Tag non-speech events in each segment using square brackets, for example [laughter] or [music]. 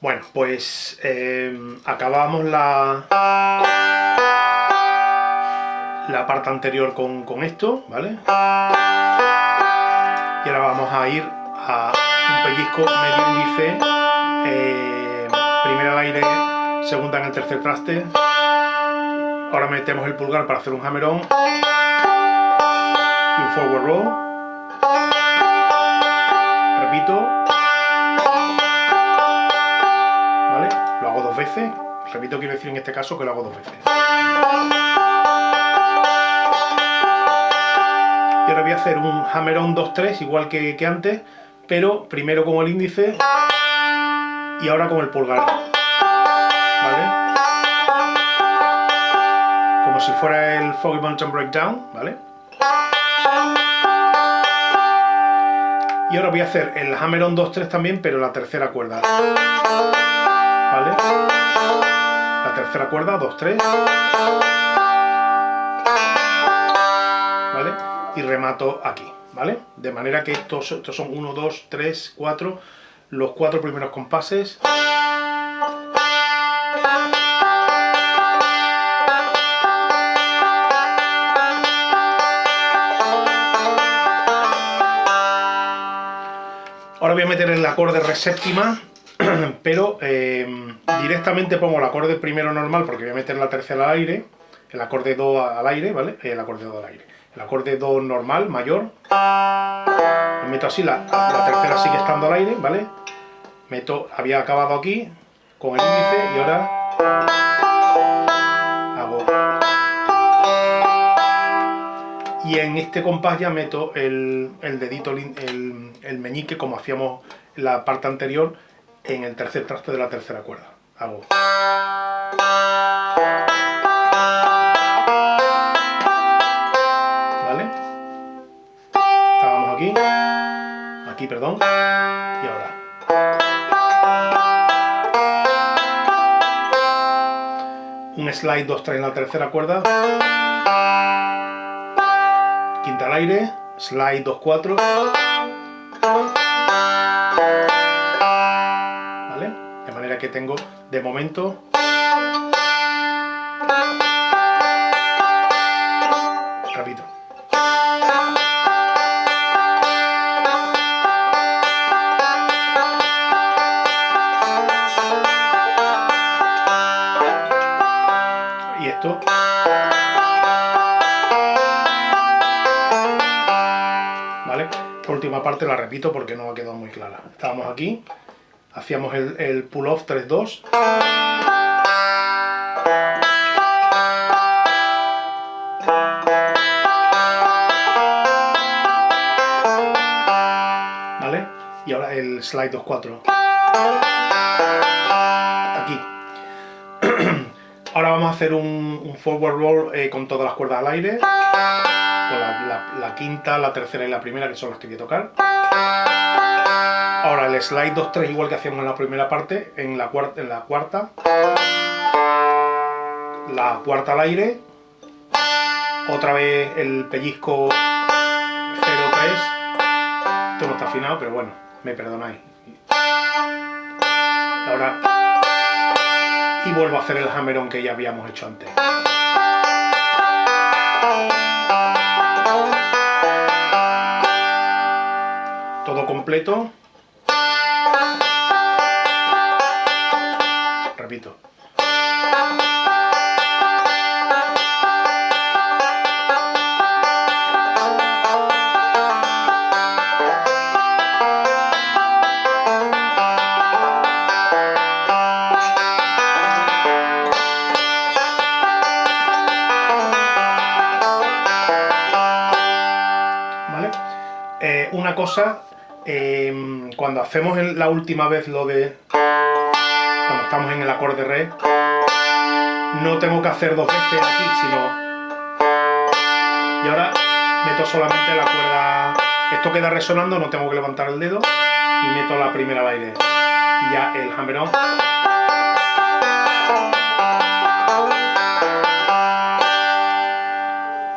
Bueno, pues eh, acabamos la, la parte anterior con, con esto, ¿vale? Y ahora vamos a ir a un pellizco medio índice, eh, primera al aire, segunda en el tercer traste. Ahora metemos el pulgar para hacer un hammer-on y un forward roll. Repito. Repito, quiero decir en este caso que lo hago dos veces. Y ahora voy a hacer un hammer-on 2-3, igual que, antes, pero primero con el índice y ahora con el pulgar. ¿Vale? Como si fuera el Foggy Mountain Breakdown, ¿vale? Y ahora voy a hacer el hammer-on 2-3 también, pero la tercera cuerda. ¿Vale? La tercera cuerda, 2-3. ¿Vale? Y remato aquí, ¿vale? De manera que estos, estos son 1, 2, 3, 4, los cuatro primeros compases. Ahora voy a meter el acorde re séptima, [clears throat] pero eh, directamente pongo el acorde primero normal porque voy a meter la tercera al aire, el acorde do al aire, ¿vale? El acorde do al aire. El acorde do normal, mayor. Me meto así, la, tercera sigue estando al aire, ¿vale? Meto, había acabado aquí con el índice y ahora y en este compás ya meto el, dedito, el, meñique como hacíamos en la parte anterior en el tercer traste de la tercera cuerda. Hago. ¿Vale? Estábamos aquí, aquí, perdón, y ahora. Un slide 2-3 en la tercera cuerda quinta al aire, slide 2-4. Que tengo, de momento... Repito. Y esto... Esta última parte la repito porque no ha quedado muy clara. Estábamos aquí, hacíamos el, pull-off 3-2. ¿Vale? Y ahora el slide 2-4. Aquí. [clears throat] Ahora vamos a hacer un, forward roll eh, con todas las cuerdas al aire la, quinta, la tercera y la primera, que son las que voy a tocar. Slide 2-3 igual que hacíamos en la primera parte, en la, cuarta, en la cuarta. La cuarta al aire. Otra vez el pellizco 0-3. Esto no está afinado, pero bueno, me perdonáis. Ahora... Y vuelvo a hacer el hammer-on que ya habíamos hecho antes. completo. Una cosa Em, cuando hacemos la última vez lo de... cuando estamos en el acorde re, no tengo que hacer dos veces aquí, sino... Y ahora meto solamente la cuerda... Esto queda resonando, no tengo que levantar el dedo, y meto la primera al. Y ya el hammer on.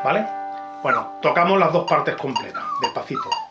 ¿Vale? Bueno, tocamos las dos partes completas, despacito.